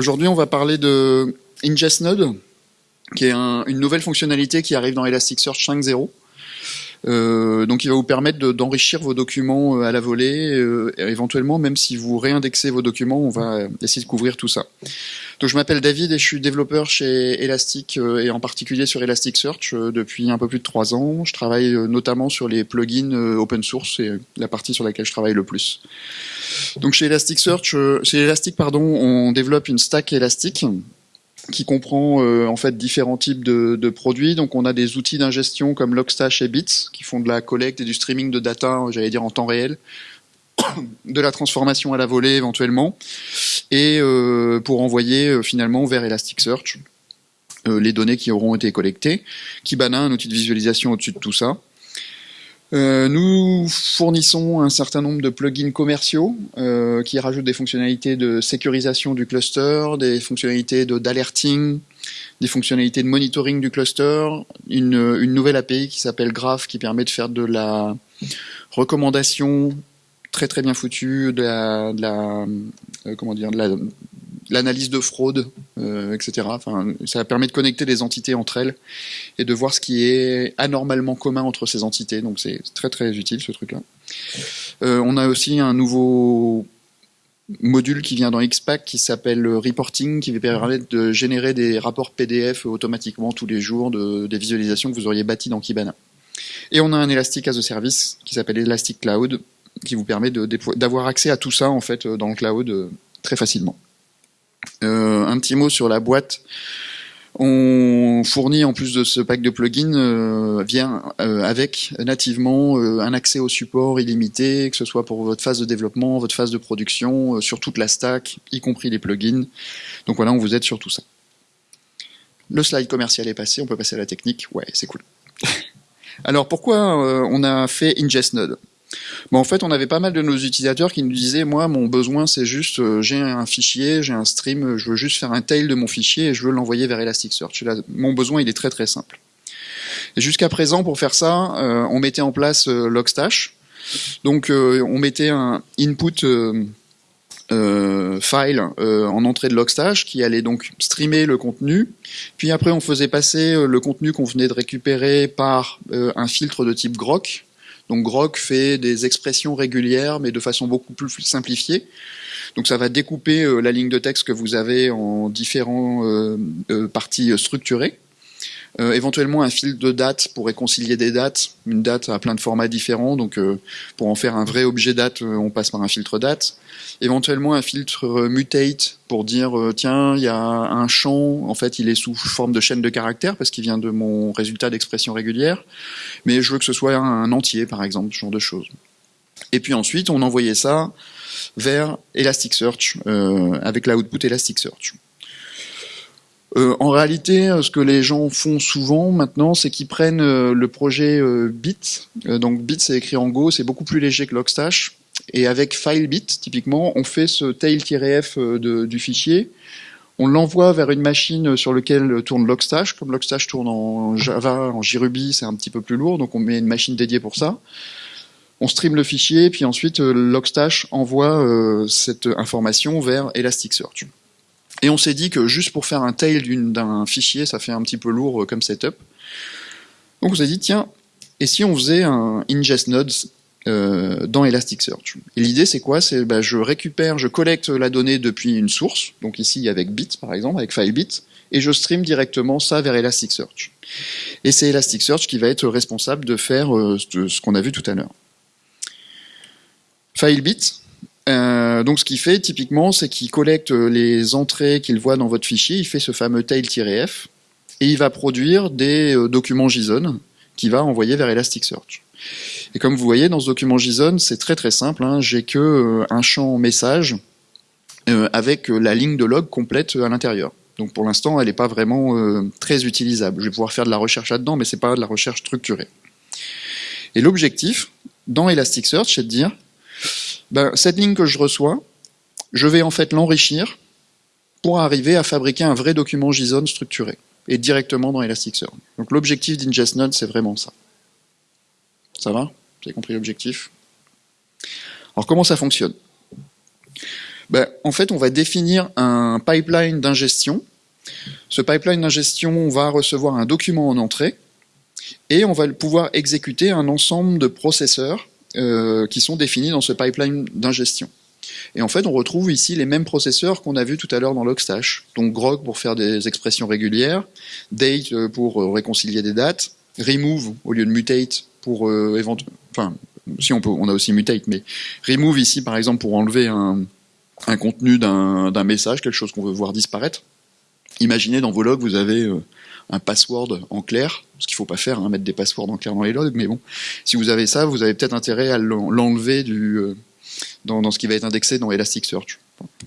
Aujourd'hui, on va parler de Ingest Node, qui est une nouvelle fonctionnalité qui arrive dans Elasticsearch 5.0. Euh, donc il va vous permettre d'enrichir vos documents euh, à la volée, euh, éventuellement même si vous réindexez vos documents, on va essayer de couvrir tout ça. Donc je m'appelle David et je suis développeur chez Elastic et en particulier sur Elasticsearch depuis un peu plus de trois ans. Je travaille notamment sur les plugins open source, c'est la partie sur laquelle je travaille le plus. Donc chez Elasticsearch, chez Elastic pardon, on développe une stack Elastic qui comprend euh, en fait différents types de, produits. Donc on a des outils d'ingestion comme Logstash et Bits qui font de la collecte et du streaming de data, j'allais dire en temps réel, de la transformation à la volée éventuellement, et euh, pour envoyer euh, finalement vers Elasticsearch les données qui auront été collectées. Kibana, un outil de visualisation au-dessus de tout ça. Euh, nous fournissons un certain nombre de plugins commerciaux euh, qui rajoutent des fonctionnalités de sécurisation du cluster, des fonctionnalités d'alerting, des fonctionnalités de monitoring du cluster, une, une nouvelle API qui s'appelle Graph qui permet de faire de la recommandation très très bien foutue, de la, de la euh, comment dire, de la, l'analyse de fraude, euh, etc. Enfin, ça permet de connecter les entités entre elles et de voir ce qui est anormalement commun entre ces entités. Donc c'est très très utile ce truc-là. Euh, on a aussi un nouveau module qui vient dans XPack qui s'appelle Reporting, qui va permettre de générer des rapports PDF automatiquement tous les jours de, des visualisations que vous auriez bâties dans Kibana. Et on a un Elastic as a Service qui s'appelle Elastic Cloud, qui vous permet d'avoir accès à tout ça en fait dans le cloud euh, très facilement. Euh, un petit mot sur la boîte. On fournit en plus de ce pack de plugins euh, vient euh, avec nativement un accès au support illimité, que ce soit pour votre phase de développement, votre phase de production, sur toute la stack, y compris les plugins. Donc voilà, on vous aide sur tout ça. Le slide commercial est passé, on peut passer à la technique. Ouais, c'est cool. Alors pourquoi on a fait Ingest Node? En fait, on avait pas mal de nos utilisateurs qui nous disaient, moi, mon besoin, c'est juste, euh, j'ai un fichier, j'ai un stream, je veux juste faire un tail de mon fichier et je veux l'envoyer vers Elasticsearch. mon besoin, il est très très simple. Jusqu'à présent, pour faire ça, euh, on mettait en place euh, Logstash. Donc, on mettait un input file en entrée de Logstash qui allait donc streamer le contenu. Puis après, on faisait passer le contenu qu'on venait de récupérer par un filtre de type Grok donc Grok fait des expressions régulières, mais de façon beaucoup plus simplifiée. Donc ça va découper euh, la ligne de texte que vous avez en différents euh, euh, parties structurées. Éventuellement un fil de date pour réconcilier des dates. Une date a plein de formats différents, donc pour en faire un vrai objet date, on passe par un filtre date. Éventuellement un filtre mutate pour dire tiens, il y a un champ, en fait il est sous forme de chaîne de caractères parce qu'il vient de mon résultat d'expression régulière, mais je veux que ce soit un entier par exemple, ce genre de choses. Et puis ensuite on envoyait ça vers Elasticsearch avec l'output Elasticsearch. Euh, en réalité, euh, ce que les gens font souvent maintenant, c'est qu'ils prennent euh, le projet Bit. donc Bit, c'est écrit en Go, c'est beaucoup plus léger que Logstash. Et avec FileBit, typiquement, on fait ce tail-f du fichier. On l'envoie vers une machine sur laquelle tourne Logstash. Comme Logstash tourne en Java, en JRuby, c'est un petit peu plus lourd, donc on met une machine dédiée pour ça. On stream le fichier, puis ensuite Logstash envoie cette information vers Elasticsearch. Et on s'est dit que juste pour faire un tail d'un fichier, ça fait un petit peu lourd euh, comme setup. Donc on s'est dit, tiens, et si on faisait un ingest nodes euh, dans Elasticsearch Et l'idée c'est quoi? C'est bah, je récupère, je collecte la donnée depuis une source, donc ici avec bit par exemple, avec FileBit, et je stream directement ça vers Elasticsearch. Et c'est Elasticsearch qui va être responsable de faire euh, ce qu'on a vu tout à l'heure. FileBit, euh, donc ce qu'il fait typiquement, c'est qu'il collecte les entrées qu'il voit dans votre fichier, il fait ce fameux tail-f, et il va produire des documents JSON qu'il va envoyer vers Elasticsearch. Et comme vous voyez, dans ce document JSON, c'est très très simple, hein, j'ai que euh, un champ message avec la ligne de log complète à l'intérieur. Donc pour l'instant, elle n'est pas vraiment très utilisable. Je vais pouvoir faire de la recherche là-dedans, mais c'est pas de la recherche structurée. Et l'objectif, dans Elasticsearch, c'est de dire, ben, cette ligne que je reçois, je vais en fait l'enrichir pour arriver à fabriquer un vrai document JSON structuré et directement dans Elasticsearch. Donc l'objectif d'IngestNode, c'est vraiment ça. Ça va? Vous avez compris l'objectif? Alors comment ça fonctionne? Ben, En fait, on va définir un pipeline d'ingestion. Ce pipeline d'ingestion va recevoir un document en entrée et on va pouvoir exécuter un ensemble de processeurs euh, qui sont définis dans ce pipeline d'ingestion. Et en fait, on retrouve ici les mêmes processeurs qu'on a vus tout à l'heure dans Logstash. Donc grok pour faire des expressions régulières, date euh, pour euh, réconcilier des dates, remove au lieu de mutate pour euh, enfin si on peut, on a aussi mutate, mais remove ici par exemple pour enlever un, contenu d'un message, quelque chose qu'on veut voir disparaître. Imaginez dans vos logs, vous avez euh, un password en clair, ce qu'il faut pas faire, hein, mettre des passwords en clair dans les logs, mais bon, si vous avez ça, vous avez peut-être intérêt à l'enlever euh, dans, ce qui va être indexé dans Elasticsearch.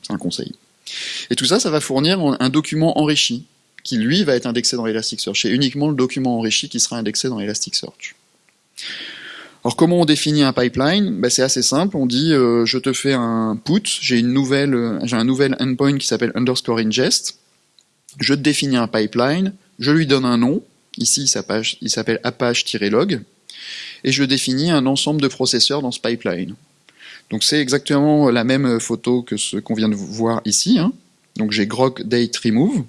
C'est un conseil. Et tout ça, ça va fournir un document enrichi, qui lui va être indexé dans Elasticsearch. C'est uniquement le document enrichi qui sera indexé dans Elasticsearch. Alors comment on définit un pipeline? Ben, C'est assez simple, on dit euh, je te fais un put, euh, j'ai un nouvel endpoint qui s'appelle underscore ingest, je définis un pipeline, je lui donne un nom, ici il s'appelle apache-log, et je définis un ensemble de processeurs dans ce pipeline. Donc c'est exactement la même photo que ce qu'on vient de voir ici. Hein. Donc j'ai grok date remove.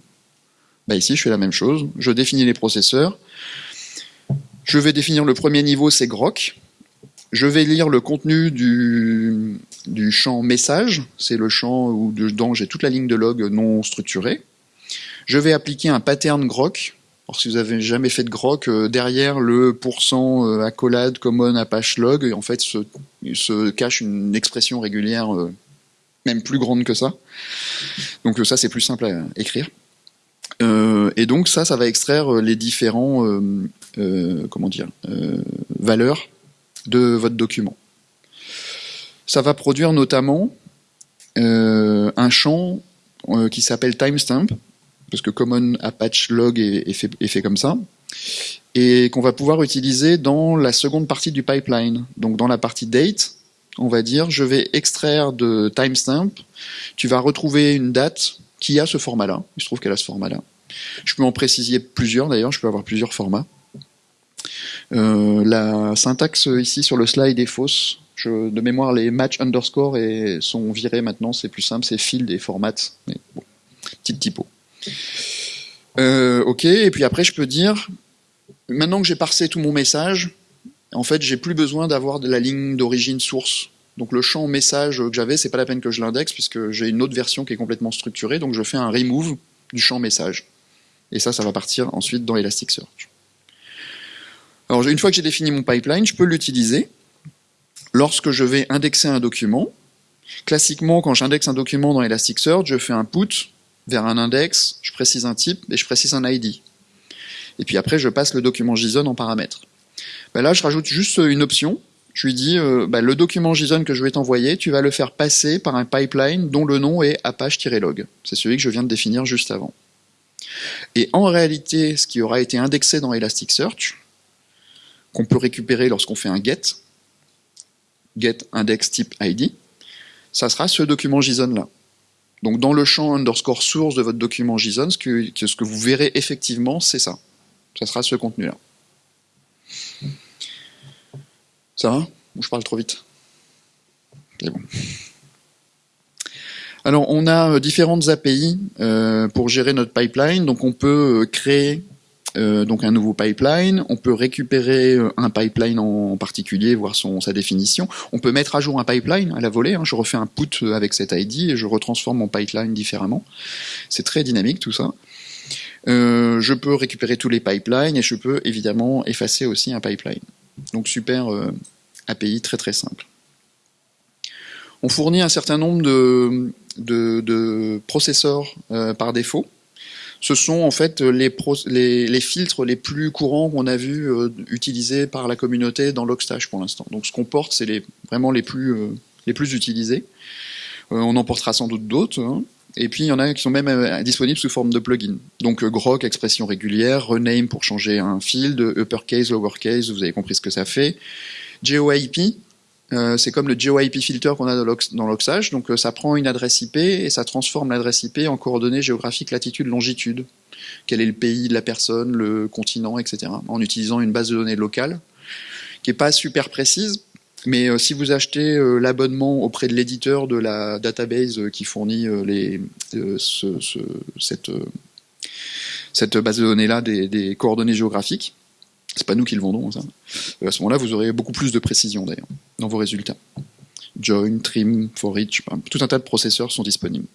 Ben, ici je fais la même chose, je définis les processeurs. Je vais définir le premier niveau, c'est grok. Je vais lire le contenu du, champ message, c'est le champ où dedans j'ai toute la ligne de log non structurée. Je vais appliquer un pattern grok. Alors, si vous avez jamais fait de grok, euh, derrière le pourcent euh, accolade common apache log, en fait, se, se cache une expression régulière, euh, même plus grande que ça. Donc ça, c'est plus simple à écrire. Et donc ça, ça va extraire les différents, comment dire, valeurs de votre document. Ça va produire notamment euh, un champ euh, qui s'appelle timestamp, parce que Common Apache Log est, est fait, comme ça, et qu'on va pouvoir utiliser dans la seconde partie du pipeline. Donc dans la partie date, on va dire je vais extraire de timestamp, tu vas retrouver une date qui a ce format-là, il se trouve qu'elle a ce format-là. Je peux en préciser plusieurs d'ailleurs, je peux avoir plusieurs formats. Euh, la syntaxe ici sur le slide est fausse. de mémoire, les match underscore et sont virés maintenant, c'est plus simple, c'est field et format. Mais bon, petite typo. Euh, ok, et puis après je peux dire, maintenant que j'ai parsé tout mon message, en fait j'ai plus besoin d'avoir de la ligne d'origine source. Donc le champ message que j'avais, c'est pas la peine que je l'indexe puisque j'ai une autre version qui est complètement structurée, donc je fais un remove du champ message. Et ça, ça va partir ensuite dans Elasticsearch. Alors une fois que j'ai défini mon pipeline, je peux l'utiliser lorsque je vais indexer un document. Classiquement, quand j'indexe un document dans Elasticsearch, je fais un put vers un index, je précise un type et je précise un ID. Et puis après, je passe le document JSON en paramètre. Ben là, je rajoute juste une option. Je lui dis, euh, ben, le document JSON que je vais t'envoyer, tu vas le faire passer par un pipeline dont le nom est apache-log. C'est celui que je viens de définir juste avant. Et en réalité, ce qui aura été indexé dans Elasticsearch, qu'on peut récupérer lorsqu'on fait un get, get index type ID, ça sera ce document JSON là. Donc dans le champ underscore source de votre document JSON, ce que, ce que vous verrez effectivement, c'est ça. Ça sera ce contenu-là. Ça va? Ou je parle trop vite? C'est bon. Alors on a euh, différentes API euh, pour gérer notre pipeline. Donc on peut euh, créer donc un nouveau pipeline, on peut récupérer un pipeline en particulier, voir son, sa définition. On peut mettre à jour un pipeline à la volée, hein. je refais un put avec cet ID et je retransforme mon pipeline différemment. C'est très dynamique tout ça. Je peux récupérer tous les pipelines et je peux évidemment effacer aussi un pipeline. Donc super API très très simple. On fournit un certain nombre de, de, processeurs par défaut ce sont en fait les, filtres les plus courants qu'on a vu euh, utilisés par la communauté dans Logstash pour l'instant. Donc ce qu'on porte, c'est vraiment les plus, euh, utilisés. Euh, on en portera sans doute d'autres. Hein. Et puis il y en a qui sont même disponibles sous forme de plugin. Donc grok, expression régulière, rename pour changer un field, uppercase, lowercase, vous avez compris ce que ça fait. GeoIP, euh, c'est comme le GeoIP filter qu'on a dans l'Oxage, donc euh, ça prend une adresse IP et ça transforme l'adresse IP en coordonnées géographiques latitude, longitude. Quel est le pays de la personne, le continent, etc. En utilisant une base de données locale qui est pas super précise, Mais euh, si vous achetez l'abonnement auprès de l'éditeur de la database qui fournit cette, base de données-là des, coordonnées géographiques, c'est pas nous qui le vendons, ça. à ce moment-là, vous aurez beaucoup plus de précision d'ailleurs dans vos résultats. Join, trim, for each, tout un tas de processeurs sont disponibles.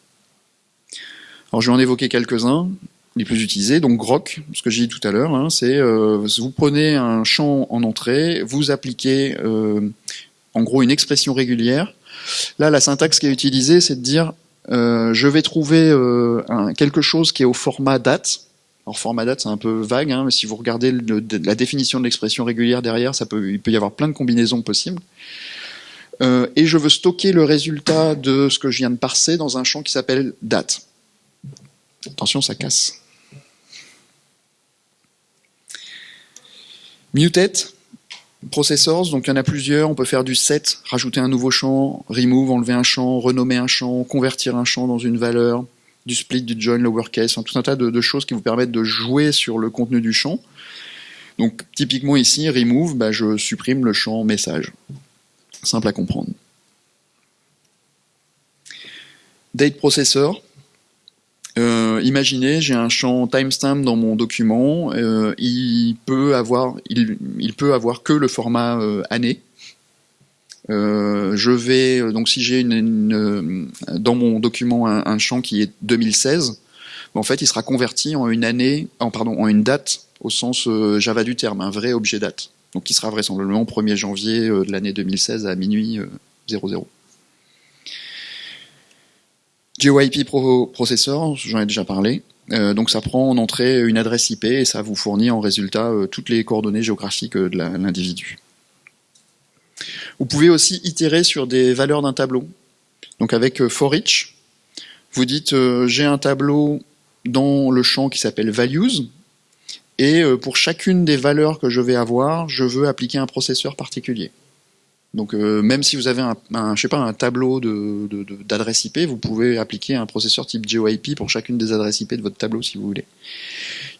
Alors je vais en évoquer quelques-uns les plus utilisés. Donc Grok, ce que j'ai dit tout à l'heure, hein, c'est euh, vous prenez un champ en entrée, vous appliquez euh, en gros une expression régulière. Là, la syntaxe qui est utilisée, c'est de dire euh, je vais trouver un, quelque chose qui est au format date. Alors format date, c'est un peu vague, hein, mais si vous regardez la définition de l'expression régulière derrière, ça peut, il peut y avoir plein de combinaisons possibles. et je veux stocker le résultat de ce que je viens de parser dans un champ qui s'appelle date. Attention, ça casse. Mutate, processors, donc il y en a plusieurs, on peut faire du set, rajouter un nouveau champ, remove, enlever un champ, renommer un champ, convertir un champ dans une valeur, du split, du join, lowercase, tout un tas de, choses qui vous permettent de jouer sur le contenu du champ. Donc typiquement ici, remove, bah, je supprime le champ message. Simple à comprendre. Date processor, euh, imaginez, j'ai un champ timestamp dans mon document, euh, il peut avoir, il, peut avoir que le format euh, année. Je vais donc si j'ai une, dans mon document un, champ qui est 2016, en fait il sera converti en une année, en pardon, en une date au sens Java du terme, un vrai objet date. Donc qui sera vraisemblablement 1er janvier de l'année 2016 à minuit 00. GeoIP Pro Processor, j'en ai déjà parlé. Euh, donc ça prend en entrée une adresse IP et ça vous fournit en résultat euh, toutes les coordonnées géographiques euh, de l'individu. Vous pouvez aussi itérer sur des valeurs d'un tableau. Donc avec for each, vous dites j'ai un tableau dans le champ qui s'appelle values et pour chacune des valeurs que je vais avoir, je veux appliquer un processeur particulier. Donc euh, même si vous avez un, je sais pas, un tableau d'adresses IP, vous pouvez appliquer un processeur type GeoIP pour chacune des adresses IP de votre tableau si vous voulez.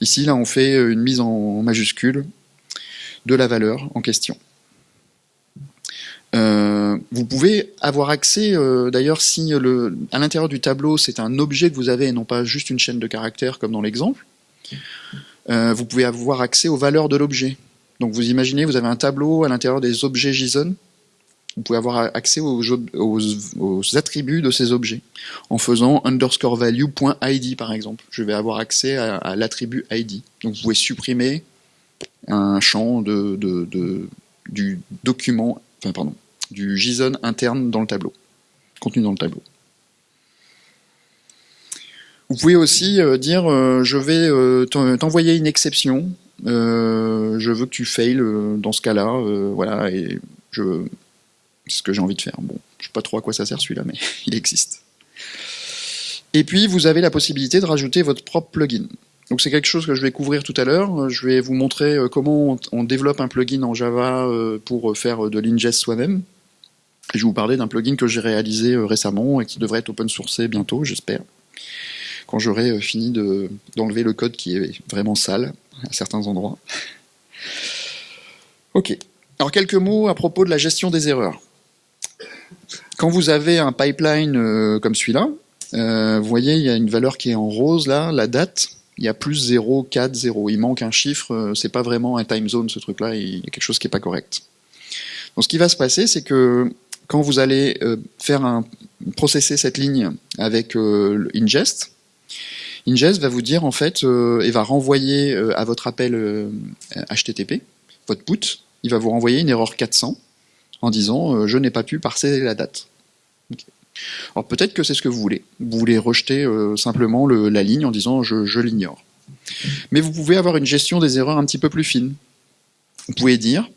Ici, là, on fait une mise en majuscule de la valeur en question. Euh, vous pouvez avoir accès, euh, d'ailleurs, si le, à l'intérieur du tableau, c'est un objet que vous avez et non pas juste une chaîne de caractères comme dans l'exemple, vous pouvez avoir accès aux valeurs de l'objet. Donc vous imaginez, vous avez un tableau à l'intérieur des objets JSON vous pouvez avoir accès aux, attributs de ces objets en faisant underscore value.id par exemple. Je vais avoir accès à, l'attribut ID. Donc vous pouvez supprimer un champ de, du document, enfin pardon, du JSON interne dans le tableau, contenu dans le tableau. Vous pouvez aussi euh, dire euh, je vais euh, t'envoyer une exception, je veux que tu fails dans ce cas-là, voilà, et je ce que j'ai envie de faire. Bon, je sais pas trop à quoi ça sert celui-là, mais il existe. Et puis, vous avez la possibilité de rajouter votre propre plugin. Donc c'est quelque chose que je vais couvrir tout à l'heure. Je vais vous montrer euh, comment on développe un plugin en Java euh, pour faire de l'ingest soi-même. Je vais vous parler d'un plugin que j'ai réalisé euh, récemment et qui devrait être open sourcé bientôt, j'espère. Quand j'aurai fini d'enlever le code qui est vraiment sale à certains endroits. Ok. Alors quelques mots à propos de la gestion des erreurs. Quand vous avez un pipeline euh, comme celui-là, euh, vous voyez, il y a une valeur qui est en rose là, la date, il y a plus 0, 4, 0. Il manque un chiffre, euh, c'est pas vraiment un time zone ce truc-là, il y a quelque chose qui est pas correct. Donc ce qui va se passer, c'est que quand vous allez faire un processer cette ligne avec ingest, ingest va vous dire en fait et va renvoyer à votre appel HTTP, votre put, il va vous renvoyer une erreur 400 en disant euh, je n'ai pas pu parser la date. Alors peut-être que c'est ce que vous voulez. Vous voulez rejeter euh, simplement la ligne en disant je, l'ignore. Mais vous pouvez avoir une gestion des erreurs un petit peu plus fine. Vous pouvez dire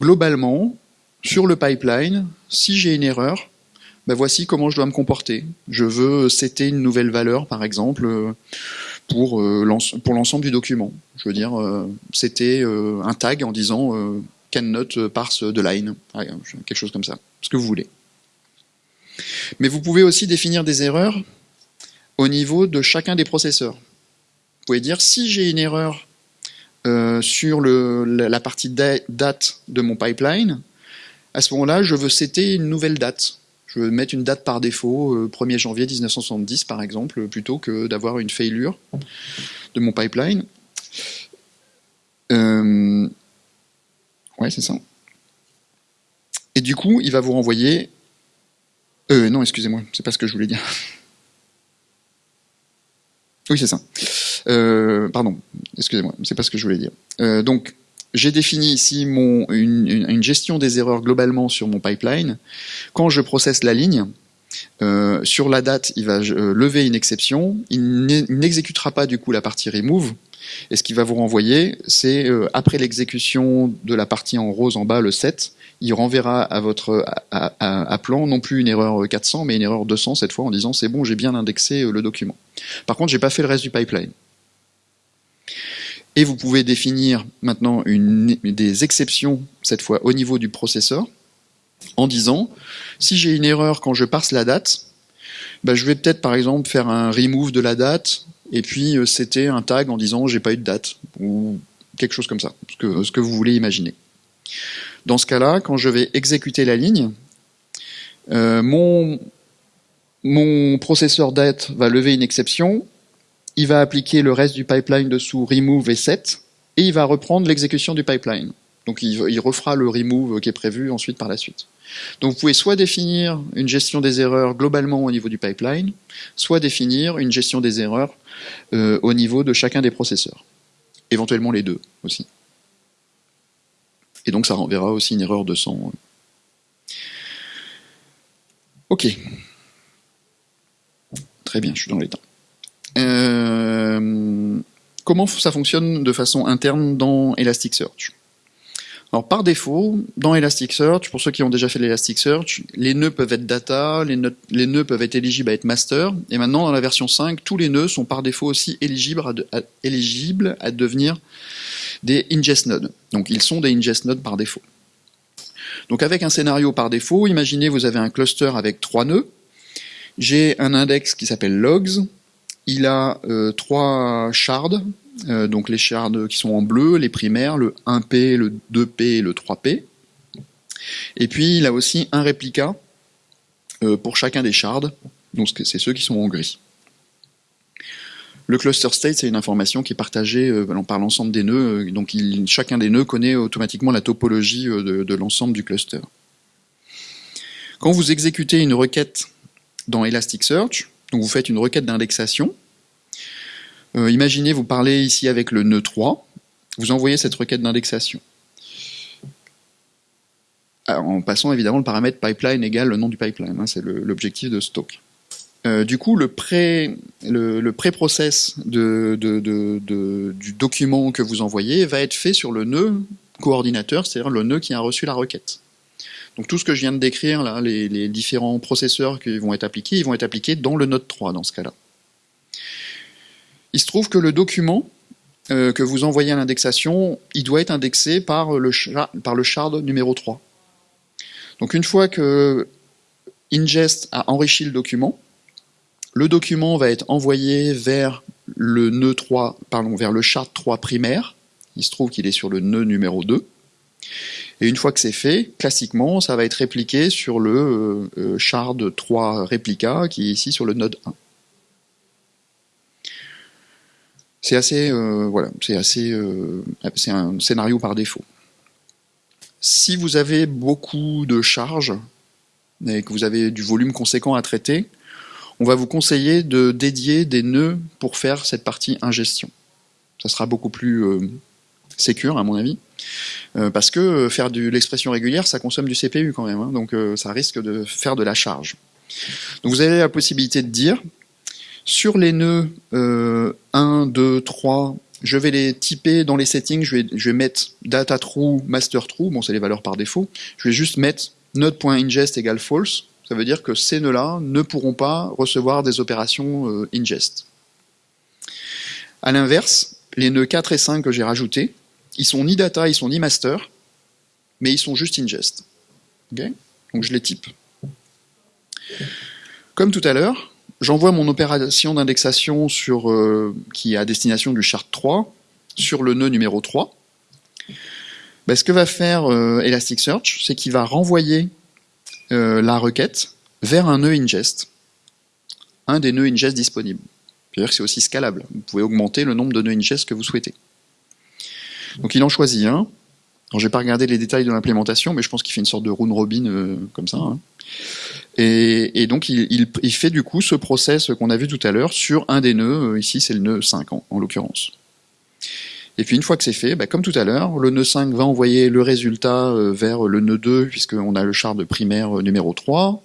globalement sur le pipeline, si j'ai une erreur, ben voici comment je dois me comporter. Je veux setter une nouvelle valeur, par exemple, euh, pour, pour l'ensemble du document. Je veux dire, c'était un tag en disant cannot parse de line, quelque chose comme ça, ce que vous voulez. Mais vous pouvez aussi définir des erreurs au niveau de chacun des processeurs. Vous pouvez dire si j'ai une erreur euh, sur la partie date de mon pipeline, À ce moment-là, je veux setter une nouvelle date. Je veux mettre une date par défaut, 1er euh, janvier 1970 par exemple, plutôt que d'avoir une failure de mon pipeline. Euh, ouais, c'est ça. Et du coup, il va vous renvoyer... Euh, non, excusez-moi, c'est pas ce que je voulais dire. Oui, c'est ça. Euh, pardon, excusez-moi, c'est pas ce que je voulais dire. Euh, donc, j'ai défini ici mon, une, gestion des erreurs globalement sur mon pipeline. Quand je processe la ligne, sur la date, il va lever une exception. Il n'exécutera pas du coup la partie remove. Et ce qu'il va vous renvoyer, c'est après l'exécution de la partie en rose en bas, le 7, il renverra à votre à, plan non plus une erreur 400, mais une erreur 200 cette fois en disant c'est bon, j'ai bien indexé le document. Par contre, j'ai pas fait le reste du pipeline. Et vous pouvez définir maintenant une, des exceptions, cette fois au niveau du processeur, en disant, si j'ai une erreur quand je parse la date, bah, je vais peut-être par exemple faire un remove de la date, et puis euh, c'était un tag en disant j'ai pas eu de date, ou quelque chose comme ça, ce que, ce que vous voulez imaginer. Dans ce cas-là, quand je vais exécuter la ligne, euh, mon, processeur date va lever une exception, il va appliquer le reste du pipeline dessous remove et set, et il va reprendre l'exécution du pipeline. Donc il, refera le remove qui est prévu ensuite par la suite. Donc vous pouvez soit définir une gestion des erreurs globalement au niveau du pipeline, soit définir une gestion des erreurs euh, au niveau de chacun des processeurs. Éventuellement les deux aussi. Et donc ça renverra aussi une erreur de 100. Ok. Très bien, je suis dans les temps. Euh, comment ça fonctionne de façon interne dans Elasticsearch? Alors par défaut, dans Elasticsearch, pour ceux qui ont déjà fait l'Elasticsearch, les nœuds peuvent être data, les nœuds, les nœuds, peuvent être éligibles à être master, et maintenant dans la version 5, tous les nœuds sont par défaut aussi éligibles à, devenir des ingest nodes. Donc ils sont des ingest nodes par défaut. Donc avec un scénario par défaut, imaginez vous avez un cluster avec trois nœuds, j'ai un index qui s'appelle logs, il a euh, trois shards, donc les shards qui sont en bleu, les primaires, le 1P, le 2P et le 3P. Et puis il a aussi un réplica euh, pour chacun des shards, donc c'est ceux qui sont en gris. Le cluster state, c'est une information qui est partagée par l'ensemble des nœuds, donc chacun des nœuds connaît automatiquement la topologie de l'ensemble du cluster. Quand vous exécutez une requête dans Elasticsearch, donc vous faites une requête d'indexation. Euh, imaginez, vous parlez ici avec le nœud 3, vous envoyez cette requête d'indexation. En passant évidemment le paramètre pipeline égale le nom du pipeline, hein, c'est l'objectif de stock. Euh, du coup, le pré-process du document que vous envoyez va être fait sur le nœud coordinateur, c'est-à-dire le nœud qui a reçu la requête. Donc tout ce que je viens de décrire, là, les, différents processeurs qui vont être appliqués, ils vont être appliqués dans le node 3 dans ce cas-là. Il se trouve que le document euh, que vous envoyez à l'indexation, il doit être indexé par le, shard numéro 3. Donc une fois que ingest a enrichi le document, le document va être envoyé vers le nœud 3, pardon, vers le shard 3 primaire. Il se trouve qu'il est sur le nœud numéro 2. Et une fois que c'est fait, classiquement, ça va être répliqué sur le euh, euh, shard 3 réplica qui est ici sur le node 1. C'est assez, euh, voilà, c'est assez, c'est un scénario par défaut. Si vous avez beaucoup de charges et que vous avez du volume conséquent à traiter, on va vous conseiller de dédier des nœuds pour faire cette partie ingestion. Ça sera beaucoup plus sécure à mon avis. Euh, parce que euh, faire de l'expression régulière, ça consomme du CPU quand même, hein, donc euh, ça risque de faire de la charge. Donc vous avez la possibilité de dire, sur les nœuds 1, 2, 3, je vais les typer dans les settings, je vais, mettre data true, master true, bon c'est les valeurs par défaut, je vais juste mettre node.ingest égale false, ça veut dire que ces nœuds-là ne pourront pas recevoir des opérations ingest. A l'inverse, les nœuds 4 et 5 que j'ai rajoutés, ils sont ni data, ils sont ni master, mais ils sont juste ingest. Donc je les type. Comme tout à l'heure, j'envoie mon opération d'indexation sur euh, qui est à destination du chart 3 sur le nœud numéro 3. bah, ce que va faire Elasticsearch, c'est qu'il va renvoyer la requête vers un nœud ingest, un des nœuds ingest disponibles. C'est-à-dire que c'est aussi scalable. Vous pouvez augmenter le nombre de nœuds ingest que vous souhaitez. Donc il en choisit un. Alors j'ai pas regardé les détails de l'implémentation, mais je pense qu'il fait une sorte de round robin euh, comme ça. Hein. Et, donc il, fait du coup ce process qu'on a vu tout à l'heure sur un des nœuds. Euh, ici c'est le nœud 5 en, en l'occurrence. Et puis une fois que c'est fait, bah, comme tout à l'heure, le nœud 5 va envoyer le résultat euh, vers le nœud 2, puisqu'on a le shard primaire numéro 3,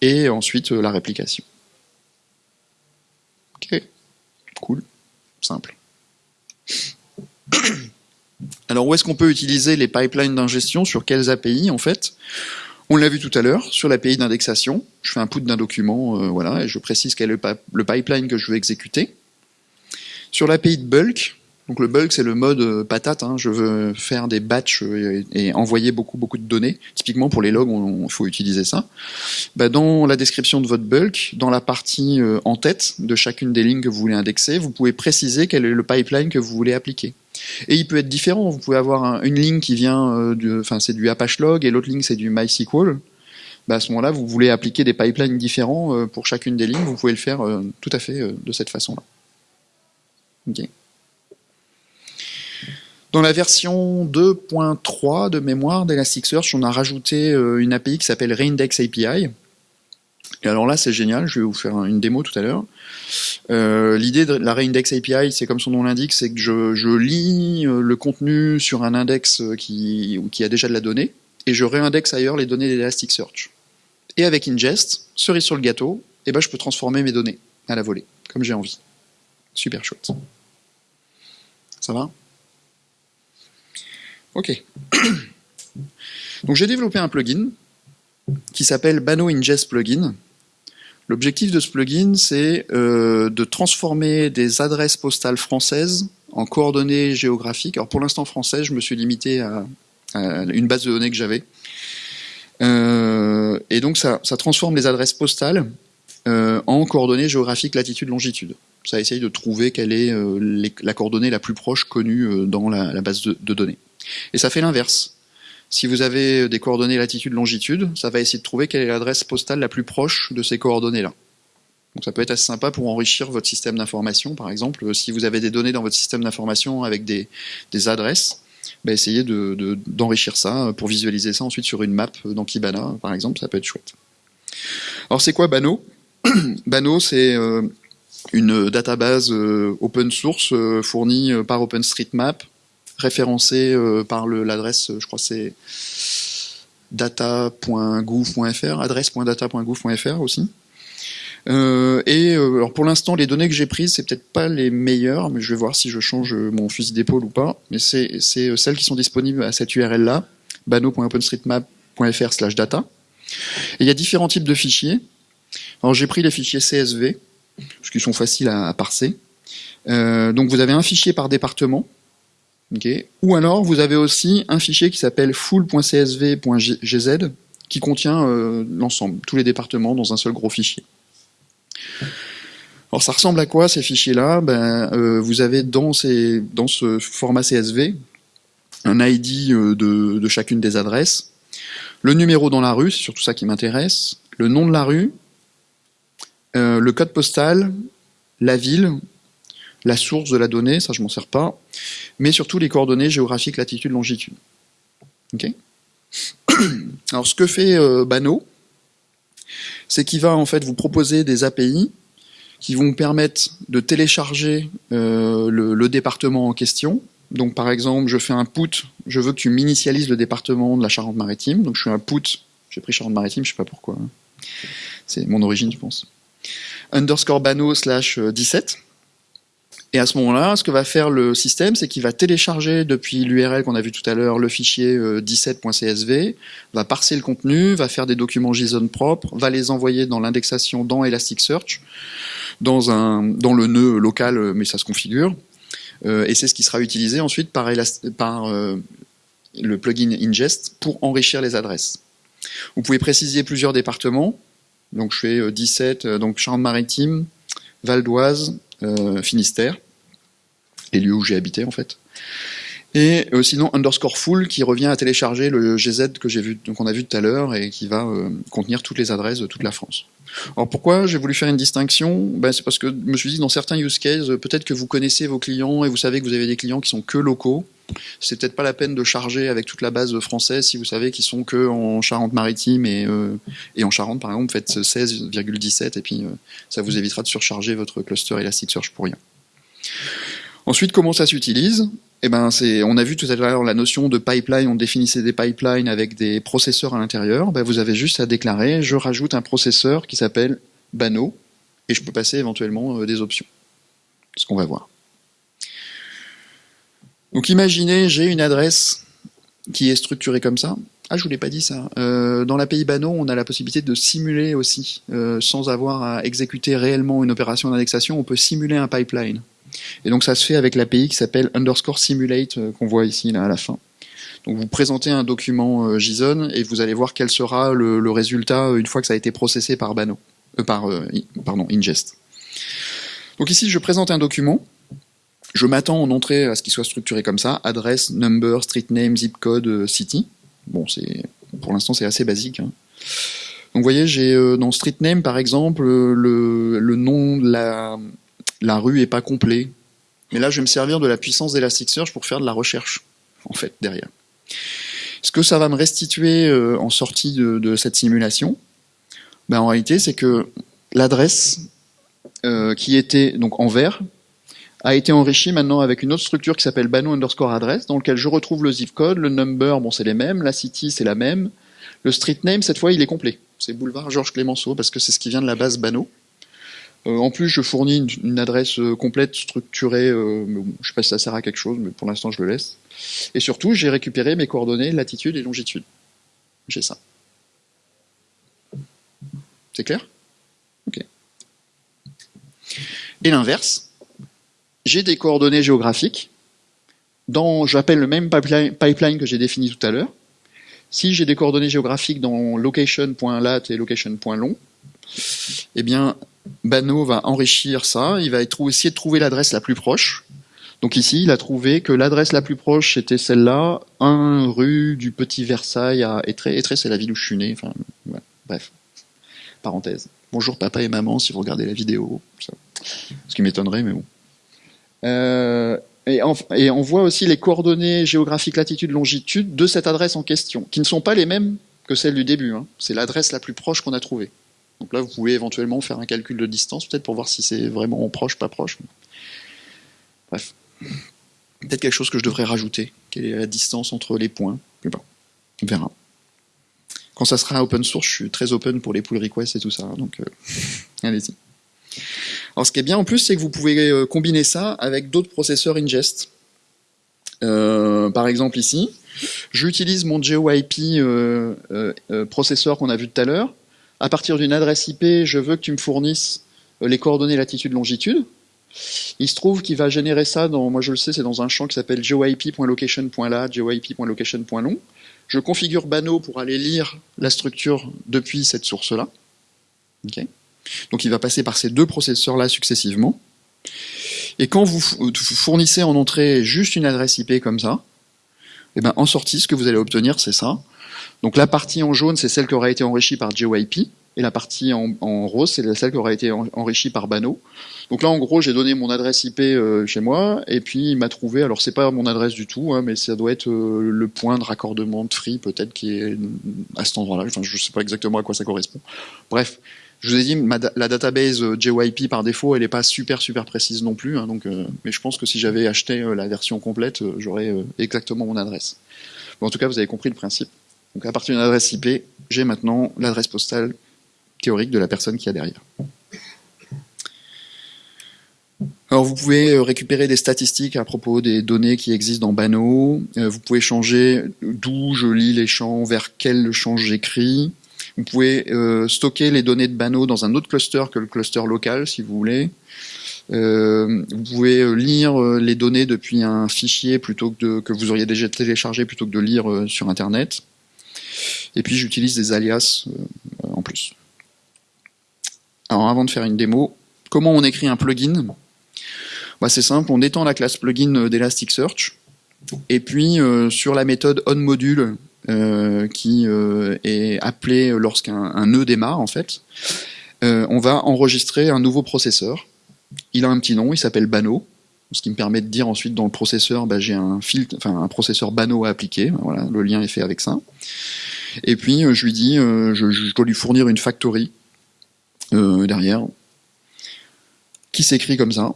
et ensuite la réplication. Ok, cool, simple. Alors où est-ce qu'on peut utiliser les pipelines d'ingestion? Sur quelles API en fait? On l'a vu tout à l'heure, sur l'API d'indexation. Je fais un put d'un document, euh, voilà, et je précise quel est le, pipeline que je veux exécuter. Sur l'API de bulk, donc le bulk, c'est le mode euh, patate. Hein. Je veux faire des batchs euh, et, envoyer beaucoup beaucoup de données. Typiquement pour les logs, il faut utiliser ça. Bah, dans la description de votre bulk, dans la partie en tête de chacune des lignes que vous voulez indexer, vous pouvez préciser quel est le pipeline que vous voulez appliquer. Et il peut être différent. Vous pouvez avoir une ligne qui vient, enfin c'est du Apache Log et l'autre ligne c'est du MySQL. Bah, à ce moment-là, vous voulez appliquer des pipelines différents pour chacune des lignes. Vous pouvez le faire tout à fait de cette façon-là. Dans la version 2.3 de mémoire d'Elasticsearch, on a rajouté euh, une API qui s'appelle Reindex API. Alors là, c'est génial, je vais vous faire une démo tout à l'heure. Euh, l'idée de la Reindex API, c'est comme son nom l'indique, c'est que je, lis euh, le contenu sur un index qui, qui a déjà de la donnée, et je réindexe ailleurs les données d'Elasticsearch. Et avec ingest, cerise sur le gâteau, eh ben, je peux transformer mes données à la volée, comme j'ai envie. Super chouette. Ça va? Ok. Donc j'ai développé un plugin qui s'appelle Bano Ingest Plugin. L'objectif de ce plugin, c'est euh, de transformer des adresses postales françaises en coordonnées géographiques. Alors pour l'instant française, je me suis limité à, une base de données que j'avais. Euh, et donc ça, transforme les adresses postales euh, en coordonnées géographiques latitude-longitude. Ça essaye de trouver quelle est la coordonnée la plus proche connue dans la, base de données. Et ça fait l'inverse. Si vous avez des coordonnées latitude-longitude, ça va essayer de trouver quelle est l'adresse postale la plus proche de ces coordonnées-là. Donc ça peut être assez sympa pour enrichir votre système d'information, par exemple. Si vous avez des données dans votre système d'information avec des, adresses, bah essayez d'enrichir ça pour visualiser ça ensuite sur une map dans Kibana, par exemple, ça peut être chouette. Alors c'est quoi Bano Bano, c'est euh, une database euh, open source euh, fournie par OpenStreetMap référencé euh, par l'adresse, je crois c'est data.gouv.fr, adresse.data.gouv.fr aussi. Euh, et euh, alors pour l'instant, les données que j'ai prises, c'est peut-être pas les meilleures, mais je vais voir si je change mon fusil d'épaule ou pas. Mais c'est celles qui sont disponibles à cette URL-là, bano.openstreetmap.fr/data. Et il y a différents types de fichiers. Alors j'ai pris les fichiers CSV, parce qu'ils sont faciles à, parser. donc vous avez un fichier par département, ou alors, vous avez aussi un fichier qui s'appelle full.csv.gz qui contient euh, l'ensemble, tous les départements dans un seul gros fichier. Alors ça ressemble à quoi ces fichiers-là? Ben, euh, Vous avez dans, ces, dans ce format CSV un ID euh, de, de, chacune des adresses, le numéro dans la rue, c'est surtout ça qui m'intéresse, le nom de la rue, le code postal, la ville, la source de la donnée, ça je m'en sers pas, mais surtout les coordonnées géographiques latitude, longitude. Ok Alors ce que fait euh, Bano, c'est qu'il va en fait vous proposer des API qui vont vous permettre de télécharger euh, le, département en question. Donc par exemple, je fais un put, je veux que tu m'initialises le département de la Charente-Maritime, donc je fais un put, j'ai pris Charente-Maritime, je sais pas pourquoi, c'est mon origine je pense, underscore bano slash 17, et à ce moment-là, ce que va faire le système, c'est qu'il va télécharger depuis l'URL qu'on a vu tout à l'heure le fichier 17.csv, euh, va parser le contenu, va faire des documents JSON propres, va les envoyer dans l'indexation dans Elasticsearch, dans, un, dans le nœud local, euh, mais ça se configure. Euh, et c'est ce qui sera utilisé ensuite par, par le plugin ingest pour enrichir les adresses. Vous pouvez préciser plusieurs départements. Donc je fais 17, donc Charente-Maritime, Val d'Oise, Finistère les lieux où j'ai habité en fait. Et euh, sinon underscore full qui revient à télécharger le GZ que j'ai vu, qu'on a vu tout à l'heure et qui va euh, contenir toutes les adresses de toute la France. Alors pourquoi j'ai voulu faire une distinction? Ben, C'est parce que je me suis dit dans certains use cases, peut-être que vous connaissez vos clients et vous savez que vous avez des clients qui sont que locaux. C'est peut-être pas la peine de charger avec toute la base française si vous savez qu'ils sont que en Charente-Maritime et, euh, en Charente par exemple, faites 16,17 et puis ça vous évitera de surcharger votre cluster Elasticsearch pour rien. Ensuite, comment ça s'utilise? Eh ben, on a vu tout à l'heure la notion de pipeline, on définissait des pipelines avec des processeurs à l'intérieur. Ben, vous avez juste à déclarer, je rajoute un processeur qui s'appelle Bano, et je peux passer éventuellement euh, des options. Ce qu'on va voir. Donc imaginez, j'ai une adresse qui est structurée comme ça. Ah, je vous l'ai pas dit ça. Euh, dans l'API Bano, on a la possibilité de simuler aussi, euh, sans avoir à exécuter réellement une opération d'indexation, on peut simuler un pipeline. Et donc ça se fait avec l'API qui s'appelle underscore simulate euh, qu'on voit ici à la fin. Donc vous présentez un document euh, JSON et vous allez voir quel sera le, résultat une fois que ça a été processé par Bano, par pardon ingest. Donc ici je présente un document. Je m'attends en entrée à ce qu'il soit structuré comme ça adresse, number, street name, zip code, city. Bon c'est pour l'instant c'est assez basique. Hein. Donc vous voyez j'ai dans street name par exemple le, le nom de la la rue est pas complet. Mais là, je vais me servir de la puissance d'Elasticsearch pour faire de la recherche, en fait, derrière. Ce que ça va me restituer euh, en sortie de, cette simulation, ben, en réalité, c'est que l'adresse euh, qui était donc en vert a été enrichie maintenant avec une autre structure qui s'appelle bano underscore adresse, dans lequel je retrouve le zip code, le number, bon c'est les mêmes, la city c'est la même, le street name cette fois il est complet, c'est boulevard Georges Clémenceau parce que c'est ce qui vient de la base bano. Euh, en plus, je fournis une, adresse euh, complète, structurée. Euh, je ne sais pas si ça sert à quelque chose, mais pour l'instant, je le laisse. Et surtout, j'ai récupéré mes coordonnées latitude et longitude. J'ai ça. C'est clair? Ok. Et l'inverse, j'ai des coordonnées géographiques dans, j'appelle le même pipeline, que j'ai défini tout à l'heure. Si j'ai des coordonnées géographiques dans location.lat et location.long, eh bien, Bano va enrichir ça, il va essayer de trouver l'adresse la plus proche. Donc ici, il a trouvé que l'adresse la plus proche était celle-là, 1 rue du Petit Versailles à Étré. Étré, c'est la ville où je suis né. Enfin, bref, parenthèse. Bonjour papa et maman si vous regardez la vidéo. Ce qui m'étonnerait, mais bon. Euh, et, on, voit aussi les coordonnées géographiques latitude, longitude de cette adresse en question, qui ne sont pas les mêmes que celles du début. Hein. C'est l'adresse la plus proche qu'on a trouvée. Donc là, vous pouvez éventuellement faire un calcul de distance, peut-être pour voir si c'est vraiment proche, pas proche. Bref. Peut-être quelque chose que je devrais rajouter. Quelle est la distance entre les points? On verra. Quand ça sera open source, je suis très open pour les pull requests et tout ça. Donc, euh, allez-y. Alors, ce qui est bien en plus, c'est que vous pouvez euh, combiner ça avec d'autres processeurs ingest. Euh, par exemple ici, j'utilise mon GeoIP processeur qu'on a vu tout à l'heure à partir d'une adresse IP, je veux que tu me fournisses euh, les coordonnées latitude-longitude. Il se trouve qu'il va générer ça dans, moi je le sais, c'est dans un champ qui s'appelle geoip.location.lat, geoip.location.long. Je configure Bano pour aller lire la structure depuis cette source-là. Donc il va passer par ces deux processeurs-là successivement. Et quand vous fournissez en entrée juste une adresse IP comme ça, et eh ben en sortie, ce que vous allez obtenir, c'est ça. Donc la partie en jaune, c'est celle qui aura été enrichie par GeoIP, et la partie en, rose, c'est celle qui aura été enrichie par Bano. Donc là, en gros, j'ai donné mon adresse IP euh, chez moi, et puis il m'a trouvé, alors c'est pas mon adresse du tout, hein, mais ça doit être euh, le point de raccordement de free, peut-être, qui est à cet endroit-là. Enfin, je sais pas exactement à quoi ça correspond. Bref, je vous ai dit, la database euh, JYP par défaut, elle n'est pas super super précise non plus. Hein, donc, mais je pense que si j'avais acheté la version complète, j'aurais exactement mon adresse. en tout cas, vous avez compris le principe. Donc à partir d'une adresse IP, j'ai maintenant l'adresse postale théorique de la personne qui a derrière. Alors vous pouvez euh, récupérer des statistiques à propos des données qui existent dans Bano. Euh, vous pouvez changer d'où je lis les champs, vers quel champ j'écris. Vous pouvez euh, stocker les données de Bano dans un autre cluster que le cluster local, si vous voulez. vous pouvez lire les données depuis un fichier plutôt que, que vous auriez déjà téléchargé plutôt que de lire sur Internet. Et puis j'utilise des alias euh, en plus. Alors avant de faire une démo, comment on écrit un plugin? Bah, C'est simple, on étend la classe plugin d'Elasticsearch. Et puis sur la méthode onModule, qui est appelée lorsqu'un nœud démarre en fait, on va enregistrer un nouveau processeur. Il a un petit nom, il s'appelle Bano ce qui me permet de dire ensuite dans le processeur, bah, j'ai un filtre, enfin un processeur Bano à appliquer. Voilà, le lien est fait avec ça. Et puis euh, je lui dis, euh, je, dois lui fournir une factory euh, derrière, qui s'écrit comme ça.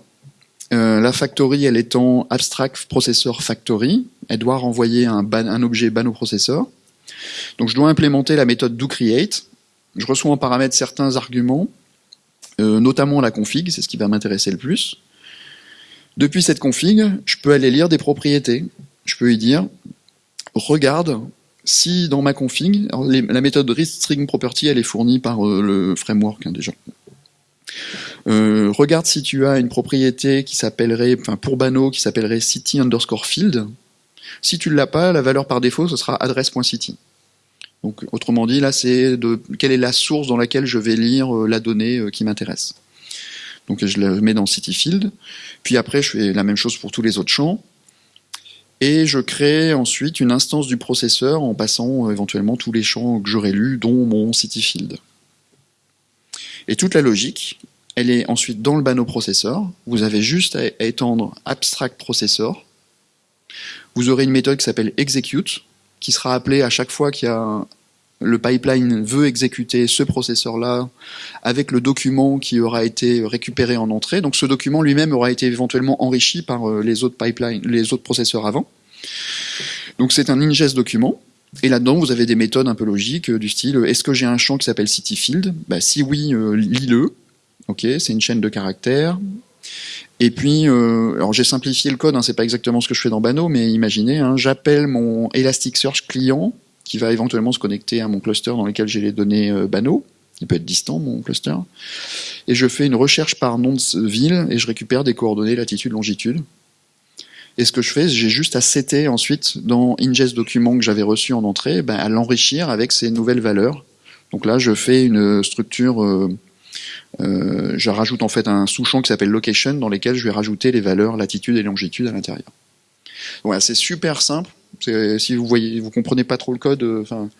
La factory, elle étant abstract processor factory, elle doit renvoyer un, objet Bano processeur. Donc je dois implémenter la méthode doCreate. Je reçois en paramètre certains arguments, notamment la config, c'est ce qui va m'intéresser le plus. Depuis cette config, je peux aller lire des propriétés. Je peux lui dire, regarde si dans ma config, la méthode readStringProperty, elle est fournie par euh, le framework hein, déjà. Euh, regarde si tu as une propriété qui s'appellerait, enfin pour Bano, qui s'appellerait city underscore field. Si tu ne l'as pas, la valeur par défaut, ce sera adresse.city. Donc, autrement dit, là, c'est de quelle est la source dans laquelle je vais lire euh, la donnée qui m'intéresse. Donc je le mets dans City Field. Puis après, je fais la même chose pour tous les autres champs. Et je crée ensuite une instance du processeur en passant euh, éventuellement tous les champs que j'aurais lus, dont mon City Field. Et toute la logique, elle est ensuite dans le Bano processeur. Vous avez juste à étendre abstract processor. Vous aurez une méthode qui s'appelle execute, qui sera appelée à chaque fois qu'il le pipeline veut exécuter ce processeur-là avec le document qui aura été récupéré en entrée. Donc ce document lui-même aura été éventuellement enrichi par euh, les autres pipelines, les autres processeurs avant. Donc c'est un ingest document. Et là-dedans, vous avez des méthodes un peu logiques euh, du style euh, est-ce que j'ai un champ qui s'appelle cityfield? Bah, Si oui, lis-le. Ok, c'est une chaîne de caractères. Et puis, alors j'ai simplifié le code, hein, c'est pas exactement ce que je fais dans Bano, mais imaginez, hein, j'appelle mon Elasticsearch client qui va éventuellement se connecter à mon cluster dans lequel j'ai les données euh, Bano. Il peut être distant, mon cluster. Et je fais une recherche par nom de ville et je récupère des coordonnées latitude, longitude. Et ce que je fais, j'ai juste à setter ensuite dans ingest document que j'avais reçu en entrée, ben, à l'enrichir avec ces nouvelles valeurs. Donc là, je fais une structure, euh, euh, je rajoute en fait un sous-champ qui s'appelle location dans lequel je vais rajouter les valeurs latitude et longitude à l'intérieur. C'est super simple. Si vous voyez, vous comprenez pas trop le code, euh, enfin,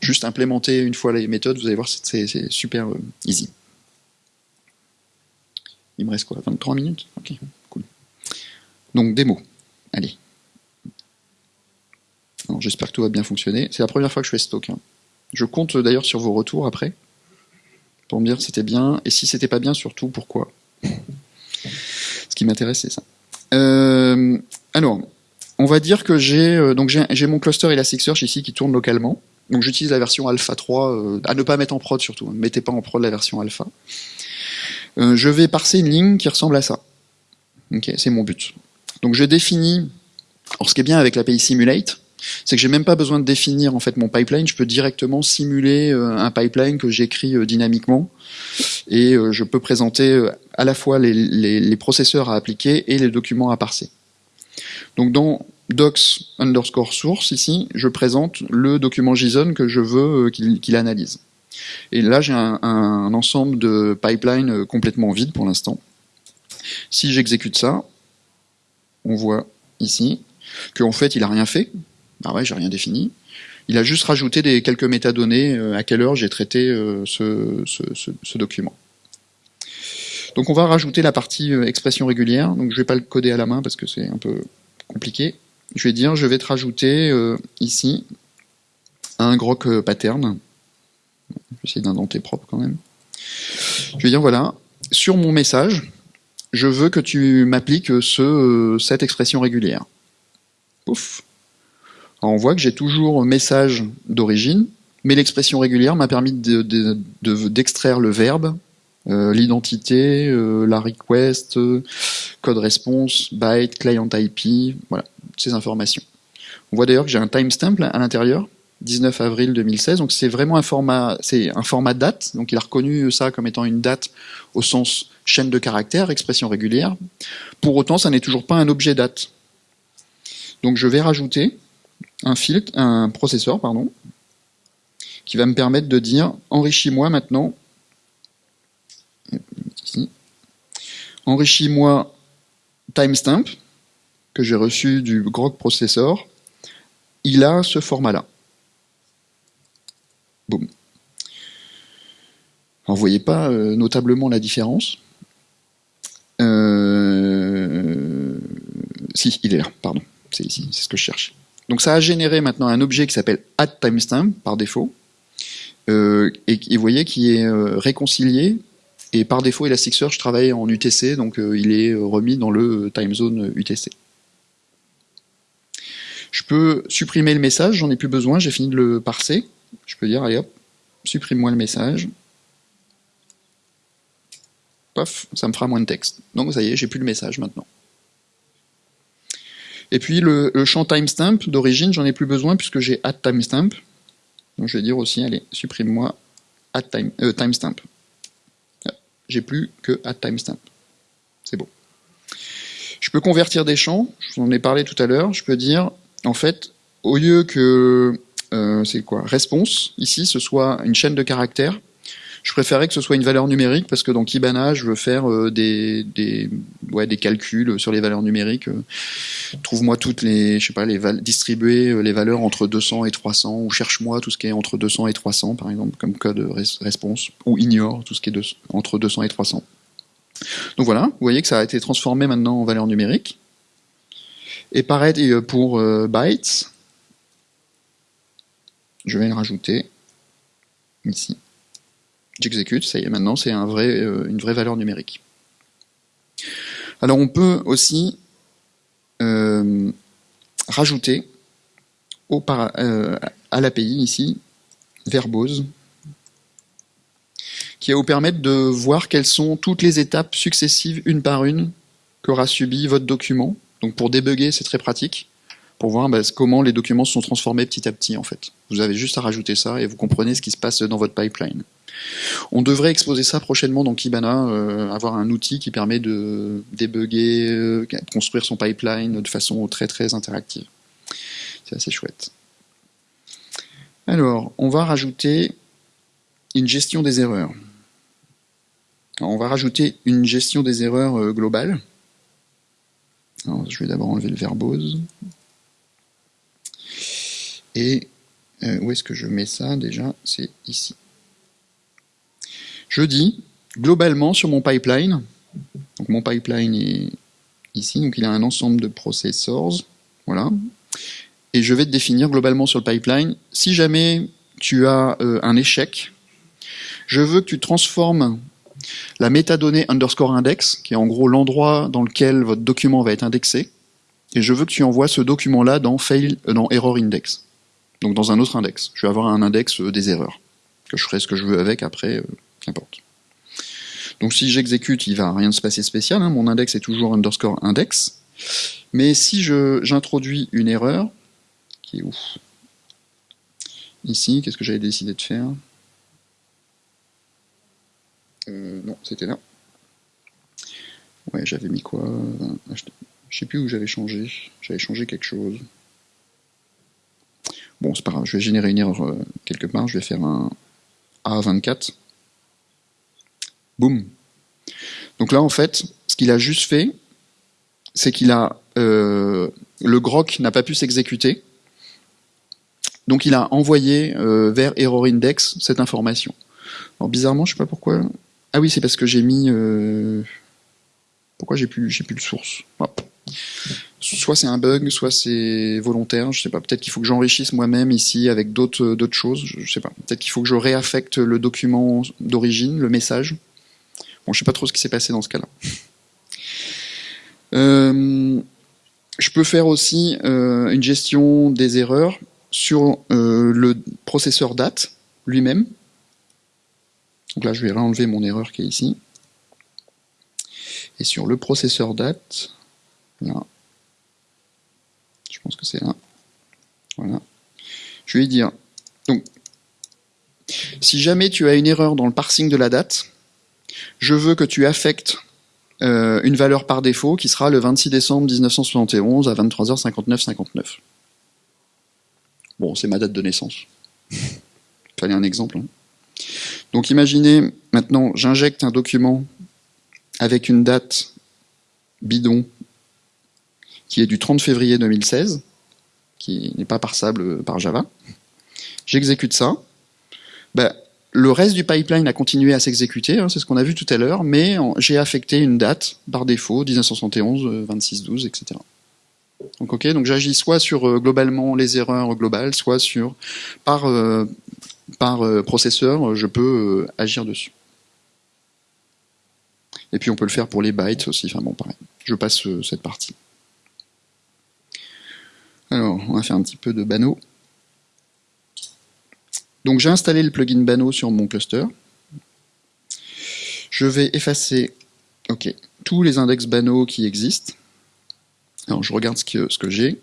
juste implémenter une fois les méthodes, vous allez voir, c'est super euh, easy. Il me reste quoi 23 minutes? Ok, cool. Donc, démo. Allez. J'espère que tout va bien fonctionner. C'est la première fois que je fais talk. Hein. Je compte d'ailleurs sur vos retours après, pour me dire c'était bien, et si c'était pas bien, surtout pourquoi. Ce qui m'intéresse, c'est ça. Euh, alors, on va dire que j'ai euh, donc j'ai mon cluster Elasticsearch ici qui tourne localement. Donc j'utilise la version alpha 3, euh, à ne pas mettre en prod surtout, ne hein. mettez pas en prod la version alpha. Je vais parser une ligne qui ressemble à ça. Ok, c'est mon but. Donc je définis, alors ce qui est bien avec l'API Simulate, c'est que j'ai même pas besoin de définir en fait mon pipeline, je peux directement simuler un pipeline que j'écris dynamiquement et je peux présenter à la fois les, processeurs à appliquer et les documents à parser. Donc dans docs underscore source, ici, je présente le document JSON que je veux euh, qu'il analyse. Et là, j'ai un, ensemble de pipelines euh, complètement vide pour l'instant. Si j'exécute ça, on voit ici qu'en fait, il n'a rien fait. Ah ouais, j'ai rien défini. Il a juste rajouté des quelques métadonnées euh, à quelle heure j'ai traité ce, ce, document. Donc on va rajouter la partie expression régulière. Donc je vais pas le coder à la main parce que c'est un peu compliqué. Je vais dire, je vais te rajouter euh, ici un grok euh, pattern. Je vais essayer d'indenter propre quand même. Je vais dire, voilà, sur mon message, je veux que tu m'appliques ce, euh, cette expression régulière. Pouf. On voit que j'ai toujours message d'origine, mais l'expression régulière m'a permis d'extraire le verbe euh, l'identité, euh, la request, euh, code response, byte, client IP, voilà, ces informations. On voit d'ailleurs que j'ai un timestamp à l'intérieur, 19 avril 2016, donc c'est vraiment un format, c'est date, donc il a reconnu ça comme étant une date au sens chaîne de caractères, expression régulière. Pour autant, ça n'est toujours pas un objet date. Donc je vais rajouter un filtre, un processeur, pardon, qui va me permettre de dire enrichis-moi maintenant Enrichis-moi timestamp, que j'ai reçu du Grok Processor, il a ce format-là. Boum. Vous voyez pas euh, notablement la différence. Euh, si, il est là, pardon. C'est ici, c'est ce que je cherche. Donc ça a généré maintenant un objet qui s'appelle addTimestamp par défaut, euh, et, vous voyez qui est réconcilié, et par défaut Elasticsearch travaille en UTC, donc il est remis dans le timezone UTC. Je peux supprimer le message, j'en ai plus besoin, j'ai fini de le parser. Je peux dire, allez hop, supprime-moi le message. Paf, ça me fera moins de texte. Donc ça y est, j'ai plus le message maintenant. Et puis le, champ timestamp d'origine, j'en ai plus besoin puisque j'ai add timestamp. Donc je vais dire aussi, allez, supprime-moi add time, euh, timestamp. J'ai plus que add timestamp. C'est bon. Je peux convertir des champs, je vous en ai parlé tout à l'heure, je peux dire, en fait, au lieu que euh, c'est quoi Response, ici, ce soit une chaîne de caractères. Je préférais que ce soit une valeur numérique parce que dans Kibana, je veux faire euh, des, des, ouais, des calculs sur les valeurs numériques. Euh, trouve-moi toutes les, je sais pas, les distribuer les valeurs entre 200 et 300 ou cherche-moi tout ce qui est entre 200 et 300 par exemple comme code response ou ignore tout ce qui est entre 200 et 300. Donc voilà, vous voyez que ça a été transformé maintenant en valeur numérique. Et pareil pour bytes, je vais le rajouter ici. J'exécute, ça y est, maintenant c'est euh, une vraie valeur numérique. Alors on peut aussi euh, rajouter euh, à l'API ici, verbose, qui va vous permettre de voir quelles sont toutes les étapes successives, une par une, qu'aura subi votre document. Donc pour débugger, c'est très pratique pour voir bah, comment les documents se sont transformés petit à petit en fait. Vous avez juste à rajouter ça et vous comprenez ce qui se passe dans votre pipeline. On devrait exposer ça prochainement dans Kibana, euh, avoir un outil qui permet de débugger, euh, construire son pipeline de façon très très interactive. C'est assez chouette. Alors, on va rajouter une gestion des erreurs. on va rajouter une gestion des erreurs euh, globale. je vais d'abord enlever le verbose. Et euh, où est-ce que je mets ça déjà? C'est ici. Je dis, globalement, sur mon pipeline, donc mon pipeline est ici, donc il a un ensemble de processors, voilà, et je vais te définir globalement sur le pipeline, si jamais tu as euh, un échec, je veux que tu transformes la métadonnée underscore index, qui est en gros l'endroit dans lequel votre document va être indexé, et je veux que tu envoies ce document-là dans, fail, euh, dans error index donc dans un autre index. Je vais avoir un index euh, des erreurs, que je ferai ce que je veux avec après, Donc si j'exécute, il va rien se passer spécial, hein. mon index est toujours underscore index, mais si j'introduis une erreur, qui est où Ici, qu'est-ce que j'avais décidé de faire? Euh, Non, c'était là. Ouais, j'avais mis quoi? Je sais plus où j'avais changé. J'avais changé quelque chose. Bon, c'est pas grave, je vais générer une erreur euh, quelque part, je vais faire un A24. Boum. Donc là, en fait, ce qu'il a juste fait, c'est qu'il a... Euh, le grok n'a pas pu s'exécuter, donc il a envoyé euh, vers error index cette information. Alors bizarrement, je sais pas pourquoi... Ah oui, c'est parce que j'ai mis... Pourquoi j'ai plus, plus le source? Soit c'est un bug, soit c'est volontaire, je sais pas. Peut-être qu'il faut que j'enrichisse moi-même ici avec d'autres d'autres choses, je sais pas. Peut-être qu'il faut que je réaffecte le document d'origine, le message. Bon, je sais pas trop ce qui s'est passé dans ce cas-là. Euh, je peux faire aussi euh, une gestion des erreurs sur euh, le processeur date lui-même. Donc là, je vais réenlever mon erreur qui est ici. Et sur le processeur date, là, je pense que c'est là. Voilà. Je vais dire, donc, si jamais tu as une erreur dans le parsing de la date, je veux que tu affectes euh, une valeur par défaut qui sera le 26 décembre 1971 à 23h59 59. Bon, c'est ma date de naissance. Fallait un exemple. Hein. Donc imaginez, maintenant, j'injecte un document avec une date bidon qui est du 30 février 2016, qui n'est pas parsable par Java. J'exécute ça. Ben, le reste du pipeline a continué à s'exécuter, hein, c'est ce qu'on a vu tout à l'heure, mais j'ai affecté une date par défaut, 1971, 26, 12, etc. Donc ok, donc j'agis soit sur euh, globalement les erreurs globales, soit sur par euh, par euh, processeur, je peux agir dessus. Et puis on peut le faire pour les bytes aussi. Enfin bon, pareil. Je passe cette partie. Alors, on va faire un petit peu de Bano. Donc j'ai installé le plugin Bano sur mon cluster. Je vais effacer ok, tous les index Bano qui existent. Alors je regarde ce que, ce que j'ai.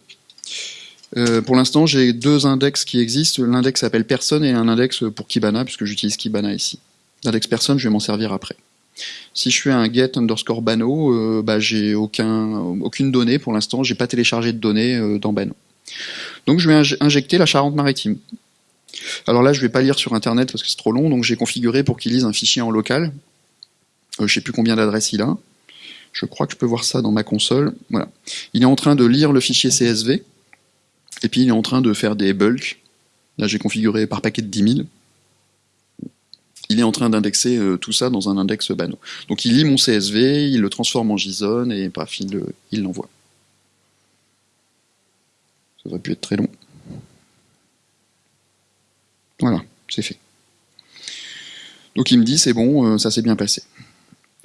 Euh, pour l'instant, j'ai deux index qui existent. L'index s'appelle personne et un index pour Kibana, puisque j'utilise Kibana ici. L'index personne, je vais m'en servir après. Si je fais un get underscore Bano, euh, bah, j'ai aucun, aucune donnée pour l'instant, j'ai pas téléchargé de données euh, dans Bano. Donc je vais injecter la Charente-Maritime. Alors là, je vais pas lire sur internet parce que c'est trop long, donc j'ai configuré pour qu'il lise un fichier en local. Je je sais plus combien d'adresses il a. Je crois que je peux voir ça dans ma console. Voilà. Il est en train de lire le fichier CSV, et puis il est en train de faire des bulks. Là, j'ai configuré par paquet de 10 000. Il est en train d'indexer euh, tout ça dans un index Bano. Donc il lit mon CSV, il le transforme en JSON, et bref, il l'envoie. Ça aurait pu être très long. Voilà, c'est fait. Donc il me dit, c'est bon, euh, ça s'est bien passé.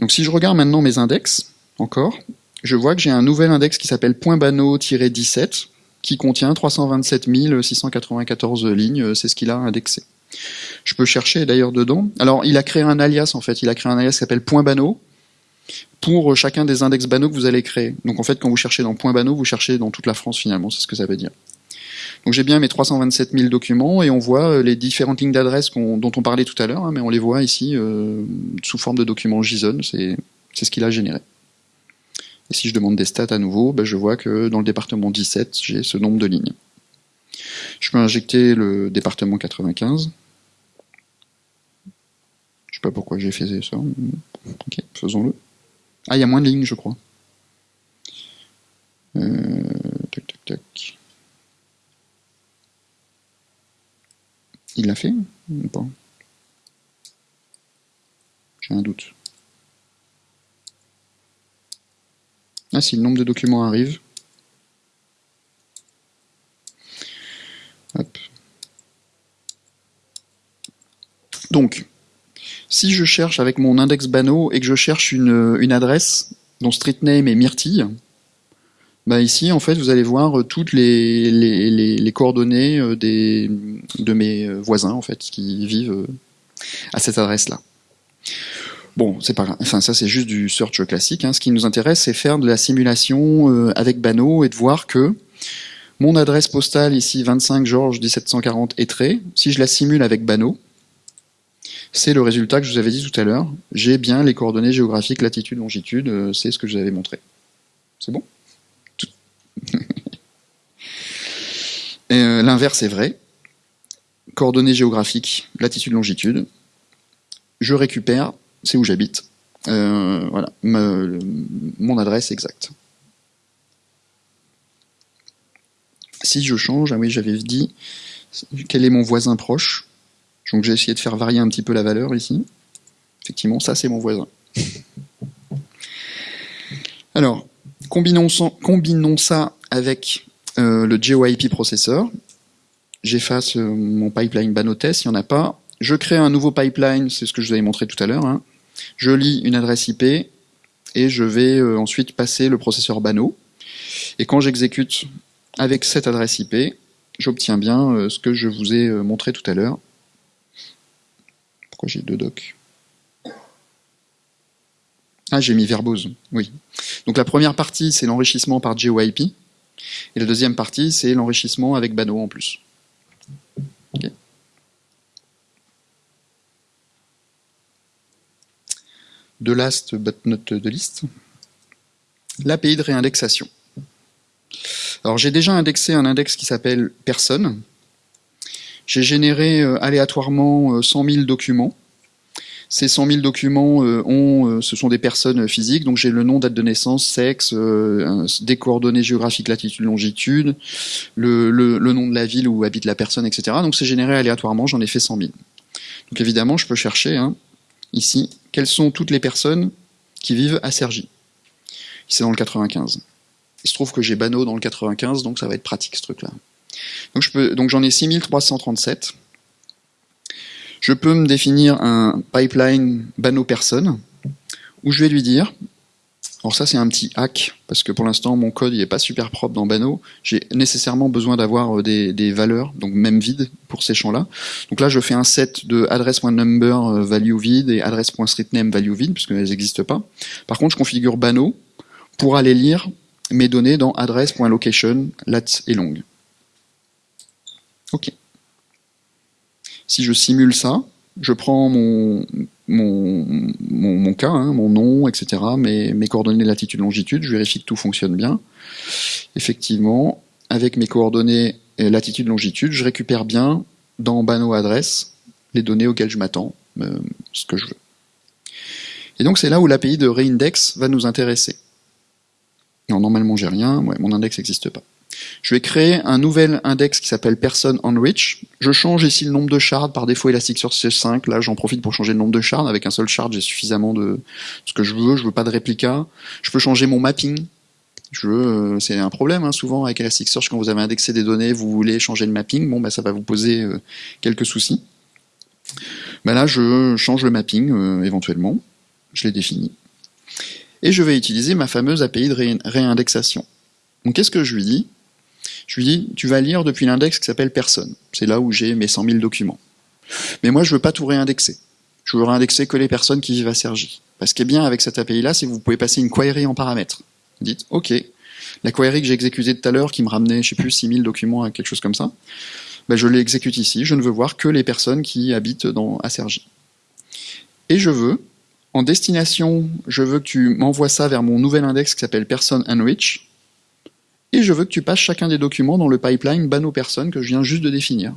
Donc si je regarde maintenant mes index, encore, je vois que j'ai un nouvel index qui s'appelle .bano-17 qui contient 327 694 lignes, c'est ce qu'il a indexé. Je peux chercher d'ailleurs dedans. Alors il a créé un alias en fait, il a créé un alias qui s'appelle .bano pour chacun des index bano que vous allez créer. Donc en fait quand vous cherchez dans .bano, vous cherchez dans toute la France finalement, c'est ce que ça veut dire. Donc j'ai bien mes 327 000 documents et on voit euh, les différentes lignes d'adresse dont on parlait tout à l'heure, hein, mais on les voit ici euh, sous forme de documents JSON, c'est ce qu'il a généré. Et si je demande des stats à nouveau, ben je vois que dans le département 17, j'ai ce nombre de lignes. Je peux injecter le département 95. Je sais pas pourquoi j'ai fait ça. Ok, faisons-le. Ah, il y a moins de lignes, je crois. Euh, tac, tac, tac. Il l'a fait ou pas? J'ai un doute. Ah si, le nombre de documents arrive. Donc, si je cherche avec mon index Bano et que je cherche une, adresse dont street name est Myrtille, bah ici en fait vous allez voir toutes les, les, coordonnées euh, de mes voisins en fait qui vivent euh, à cette adresse là. Bon, c'est pas, enfin ça c'est juste du search classique. Hein. Ce qui nous intéresse, c'est faire de la simulation euh, avec Bano et de voir que mon adresse postale ici 25 Georges 1740 très. si je la simule avec Bano, c'est le résultat que je vous avais dit tout à l'heure. J'ai bien les coordonnées géographiques, latitude, longitude, euh, c'est ce que je vous avais montré. C'est bon? euh, L'inverse est vrai. Coordonnées géographiques, latitude, longitude. Je récupère c'est où j'habite. Euh, voilà, mon adresse exacte. Si je change, ah oui, j'avais dit quel est mon voisin proche? Donc j'ai essayé de faire varier un petit peu la valeur ici. Effectivement, ça c'est mon voisin. Alors, combinons, ça avec euh, le GeoIP processeur. J'efface euh, mon pipeline Banotest, il n'y en a pas. Je crée un nouveau pipeline, c'est ce que je vous avais montré tout à l'heure. Hein. Je lis une adresse IP et je vais euh, ensuite passer le processeur Bano. Et quand j'exécute avec cette adresse IP, j'obtiens bien ce que je vous ai montré tout à l'heure. Pourquoi j'ai deux docs? Ah, j'ai mis verbose, oui. Donc la première partie, c'est l'enrichissement par GeoIP, et la deuxième partie, c'est l'enrichissement avec Bano en plus. de last but not de list, l'API de réindexation. Alors j'ai déjà indexé un index qui s'appelle personne. J'ai généré euh, aléatoirement 100 euh, 000 documents. Ces 100 000 documents euh, ont, euh, ce sont des personnes physiques, donc j'ai le nom, date de naissance, sexe, euh, des coordonnées géographiques, latitude, longitude, le, le, le, nom de la ville où habite la personne, etc. Donc c'est généré aléatoirement, j'en ai fait 100 000. Donc évidemment, je peux chercher hein, ici quelles sont toutes les personnes qui vivent à Sergi. C'est dans le 95. Il se trouve que j'ai Bano dans le 95, donc ça va être pratique ce truc-là. Donc j'en ai 6337. Je peux me définir un pipeline Bano personne où je vais lui dire, alors ça c'est un petit hack parce que pour l'instant mon code il est pas super propre dans Bano. J'ai nécessairement besoin d'avoir euh, des, valeurs, donc même vide pour ces champs-là. Donc là je fais un set de address.number euh, value vide et address.streetname value vide puisque elles n'existent pas. Par contre je configure Bano pour aller lire mes données dans address.location lat et long. Ok. Si je simule ça, je prends mon, cas, hein, mon nom, etc., mes, coordonnées latitude, longitude, je vérifie que tout fonctionne bien. Effectivement, avec mes coordonnées latitude, longitude, je récupère bien dans Bano adresse les données auxquelles je m'attends, euh, ce que je veux. Et donc c'est là où l'API de reindex va nous intéresser. Non, normalement j'ai rien, mon index n'existe pas. Je vais créer un nouvel index qui s'appelle person enrich. Je change ici le nombre de shards, par défaut Elasticsearch 5, là j'en profite pour changer le nombre de shards, avec un seul shard j'ai suffisamment de ce que je veux, je veux pas de réplica. Je peux changer mon mapping, je euh, c'est un problème hein, souvent avec Elasticsearch quand vous avez indexé des données, vous voulez changer le mapping, bon bah ça va vous poser euh, quelques soucis. Ben là je change le mapping euh, éventuellement, je l'ai défini. Et je vais utiliser ma fameuse API de réindexation. Donc qu'est-ce que je lui dis? Je lui dis, tu vas lire depuis l'index qui s'appelle personne. C'est là où j'ai mes 100 000 documents. Mais moi, je veux pas tout réindexer. Je veux réindexer que les personnes qui vivent à Sergi. Parce est bien avec cette API-là, c'est que vous pouvez passer une query en paramètres. Vous dites, OK, la query que j'ai exécutée tout à l'heure, qui me ramenait, je sais plus, 6000 documents à quelque chose comme ça, ben je l'exécute ici. Je ne veux voir que les personnes qui habitent dans, à Sergi. Et je veux, en destination, je veux que tu m'envoies ça vers mon nouvel index qui s'appelle person enrich, et je veux que tu passes chacun des documents dans le pipeline Bano personne que je viens juste de définir.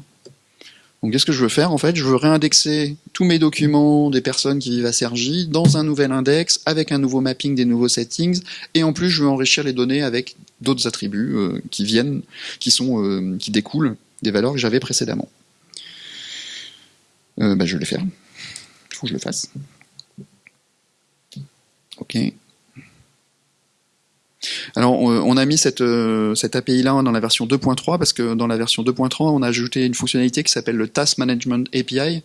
Donc qu'est-ce que je veux faire En fait, je veux réindexer tous mes documents des personnes qui vivent à Sergi dans un nouvel index avec un nouveau mapping des nouveaux settings et en plus je veux enrichir les données avec d'autres attributs euh, qui viennent, qui sont, euh, qui découlent des valeurs que j'avais précédemment. Euh, bah, je vais le faire. Il faut que je le fasse. Ok. Alors, on a mis cette, euh, cette API-là dans la version 2.3 parce que dans la version 2.3, on a ajouté une fonctionnalité qui s'appelle le Task Management API,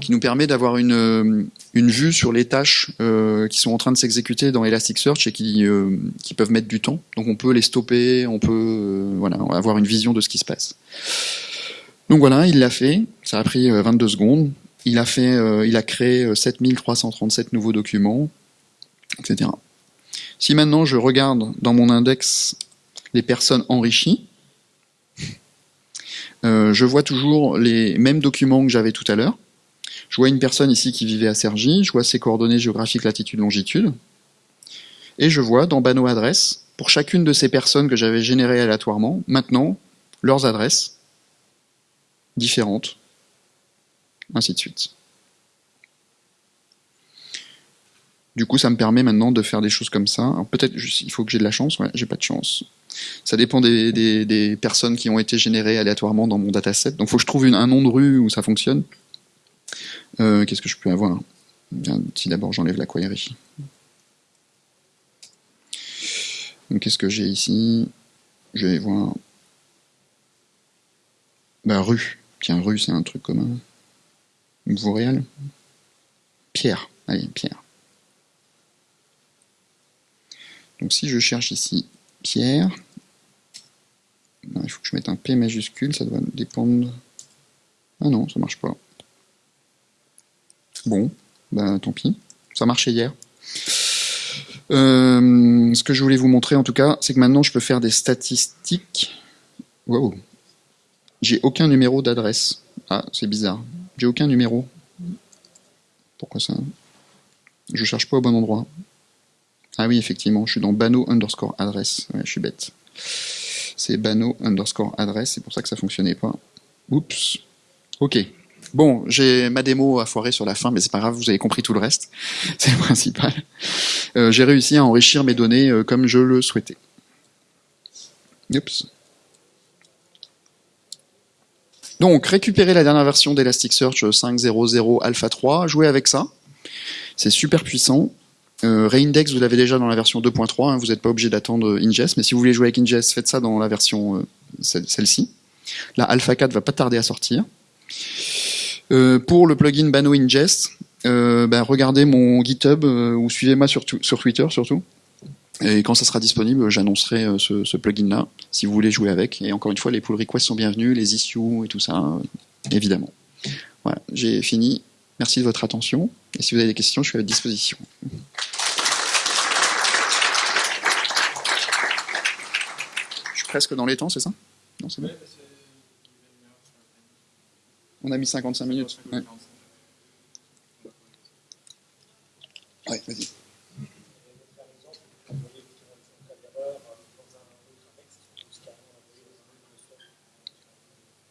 qui nous permet d'avoir une, euh, une vue sur les tâches euh, qui sont en train de s'exécuter dans Elasticsearch et qui, qui peuvent mettre du temps. Donc, on peut les stopper, on peut voilà, avoir une vision de ce qui se passe. Donc voilà, il l'a fait. Ça a pris 22 secondes. Il a fait, il a créé 7337 nouveaux documents, etc. Si maintenant je regarde dans mon index les personnes enrichies, euh, je vois toujours les mêmes documents que j'avais tout à l'heure. Je vois une personne ici qui vivait à Sergi, je vois ses coordonnées géographiques latitude, longitude, et je vois dans Bano adresse, pour chacune de ces personnes que j'avais générées aléatoirement, maintenant leurs adresses différentes, ainsi de suite. Du coup, ça me permet maintenant de faire des choses comme ça. Peut-être il faut que j'ai de la chance, ouais, j'ai pas de chance. Ça dépend des, personnes qui ont été générées aléatoirement dans mon dataset. Donc il faut que je trouve un nom de rue où ça fonctionne. Euh, qu'est-ce que je peux avoir Si d'abord j'enlève la query. Donc qu'est-ce que j'ai ici? Je vais voir. Bah rue. Tiens, rue, c'est un truc commun. réel Pierre. Allez, Pierre. Donc si je cherche ici Pierre, il faut que je mette un P majuscule, ça doit dépendre... Ah non, ça marche pas. Bon, ben tant pis, ça marchait hier. Euh, ce que je voulais vous montrer en tout cas, c'est que maintenant je peux faire des statistiques. Wow. J'ai aucun numéro d'adresse. Ah, c'est bizarre. J'ai aucun numéro. Pourquoi ça? Je cherche pas au bon endroit. Ah oui, effectivement, je suis dans bano underscore adresse. Je suis bête. C'est bano underscore adresse, c'est pour ça que ça fonctionnait pas. Oups. Ok. Bon, j'ai ma démo à foirer sur la fin, mais c'est pas grave, vous avez compris tout le reste. C'est le principal. Euh, j'ai réussi à enrichir mes données euh, comme je le souhaitais. Oups. Donc, récupérer la dernière version d'Elasticsearch 5.0.0 Alpha 3, jouer avec ça. C'est super puissant. Euh, Reindex, vous l'avez déjà dans la version 2.3, hein, vous n'êtes pas obligé d'attendre Ingest, mais si vous voulez jouer avec Ingest, faites ça dans la version euh, celle-ci. La Alpha 4 va pas tarder à sortir. Euh, pour le plugin Bano Ingest, euh, ben, regardez mon GitHub euh, ou suivez-moi sur, sur, Twitter surtout. Et quand ça sera disponible, j'annoncerai ce, ce plugin-là, si vous voulez jouer avec. Et encore une fois, les pull requests sont bienvenus, les issues et tout ça, évidemment. Voilà, j'ai fini. Merci de votre attention. Et si vous avez des questions, je suis à votre disposition. Je suis presque dans les temps, c'est ça? Non, c'est bon On a mis 55 minutes. Ouais, ouais vas-y.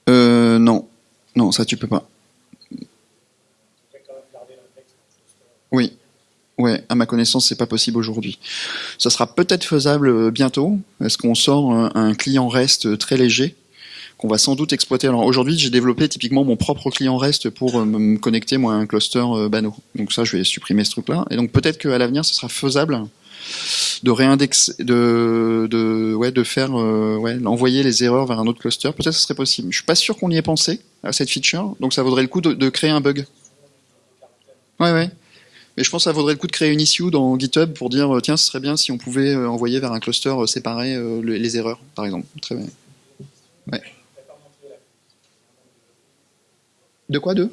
Euh, non. Non, ça tu peux pas. Oui. Ouais, à ma connaissance, c'est pas possible aujourd'hui. Ça sera peut-être faisable euh, bientôt. Est-ce qu'on sort un, client REST très léger qu'on va sans doute exploiter? Alors aujourd'hui, j'ai développé typiquement mon propre client REST pour euh, me connecter moi à un cluster euh, Bano. Donc ça, je vais supprimer ce truc-là. Et donc peut-être qu'à l'avenir, ce sera faisable de réindexer, de, de, ouais, de faire, ouais, envoyer les erreurs vers un autre cluster. Peut-être que ce serait possible. Je suis pas sûr qu'on y ait pensé à cette feature. Donc ça vaudrait le coup de, de créer un bug. Ouais, ouais. Mais je pense que ça vaudrait le coup de créer une issue dans GitHub pour dire tiens, ce serait bien si on pouvait euh, envoyer vers un cluster euh, séparé euh, les erreurs, par exemple. Très bien. De quoi de?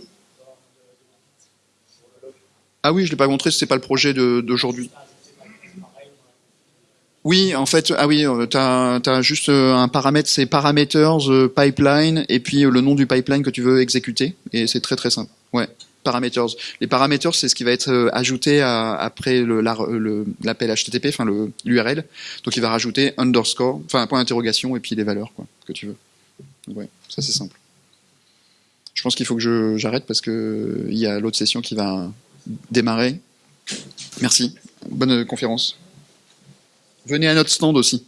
Ah oui, je l'ai pas montré, c'est pas le projet d'aujourd'hui. Oui, en fait, ah oui, tu as, juste un paramètre, c'est parameters pipeline et puis le nom du pipeline que tu veux exécuter et c'est très très simple. Ouais. Parameters. Les parameters, c'est ce qui va être euh, ajouté après l'appel HTTP, enfin l'URL. Donc il va rajouter underscore, enfin un point d'interrogation et puis les valeurs quoi, que tu veux. ouais, ça c'est simple. Je pense qu'il faut que j'arrête parce que il y a l'autre session qui va démarrer. Merci. Bonne conférence. Venez à notre stand aussi.